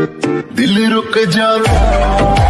दिल रुक जावे